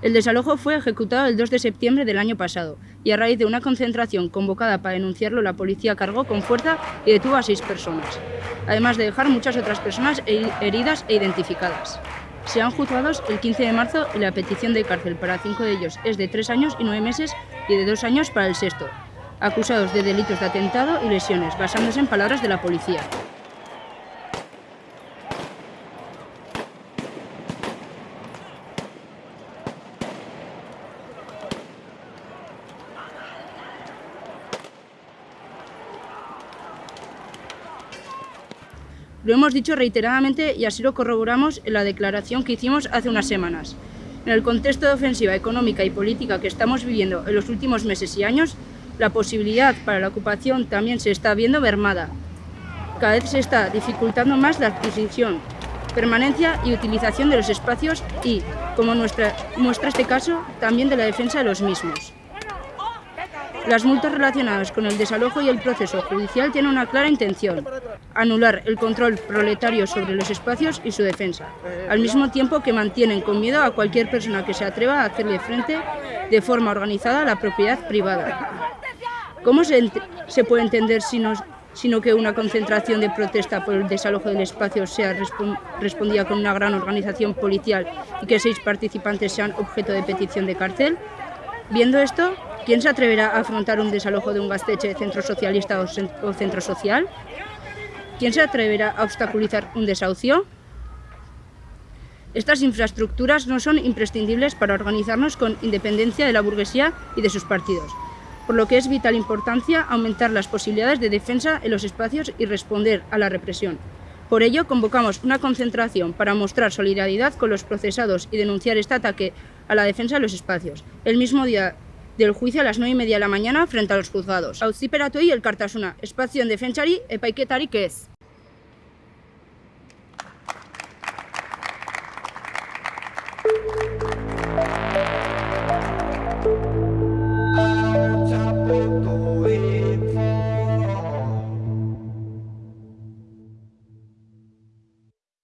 El desalojo fue ejecutado el 2 de septiembre del año pasado y a raíz de una concentración convocada para denunciarlo, la policía cargó con fuerza y detuvo a seis personas, además de dejar muchas otras personas heridas e identificadas. Serán juzgados el 15 de marzo y la petición de cárcel para cinco de ellos es de tres años y nueve meses y de dos años para el sexto, acusados de delitos de atentado y lesiones, basándose en palabras de la policía. Lo hemos dicho reiteradamente y así lo corroboramos en la declaración que hicimos hace unas semanas. En el contexto de ofensiva económica y política que estamos viviendo en los últimos meses y años, la posibilidad para la ocupación también se está viendo mermada. Cada vez se está dificultando más la adquisición, permanencia y utilización de los espacios y, como muestra este caso, también de la defensa de los mismos. Las multas relacionadas con el desalojo y el proceso judicial tienen una clara intención, anular el control proletario sobre los espacios y su defensa, al mismo tiempo que mantienen con miedo a cualquier persona que se atreva a hacerle frente de forma organizada a la propiedad privada. ¿Cómo se, puede entender sino que una concentración de protesta por el desalojo del espacio sea respondida con una gran organización policial y que seis participantes sean objeto de petición de cárcel? Viendo esto, ¿quién se atreverá a afrontar un desalojo de un gasteche centro socialista o centro social? ¿Quién se atreverá a obstaculizar un desahucio? Estas infraestructuras no son imprescindibles para organizarnos con independencia de la burguesía y de sus partidos, por lo que es vital importancia aumentar las posibilidades de defensa en los espacios y responder a la represión. Por ello, convocamos una concentración para mostrar solidaridad con los procesados y denunciar este ataque a la defensa de los espacios, el mismo día del juicio a las 9 y media de la mañana frente a los juzgados. Auziperatu el Cartasuna, espacio en defensari epaiketari que es.